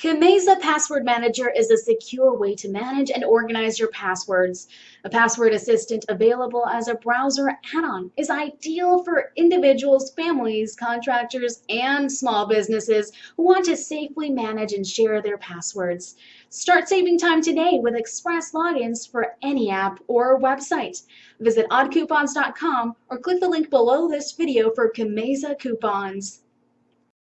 Kameza Password Manager is a secure way to manage and organize your passwords. A password assistant available as a browser add-on is ideal for individuals, families, contractors, and small businesses who want to safely manage and share their passwords. Start saving time today with express logins for any app or website. Visit oddcoupons.com or click the link below this video for Kameza coupons.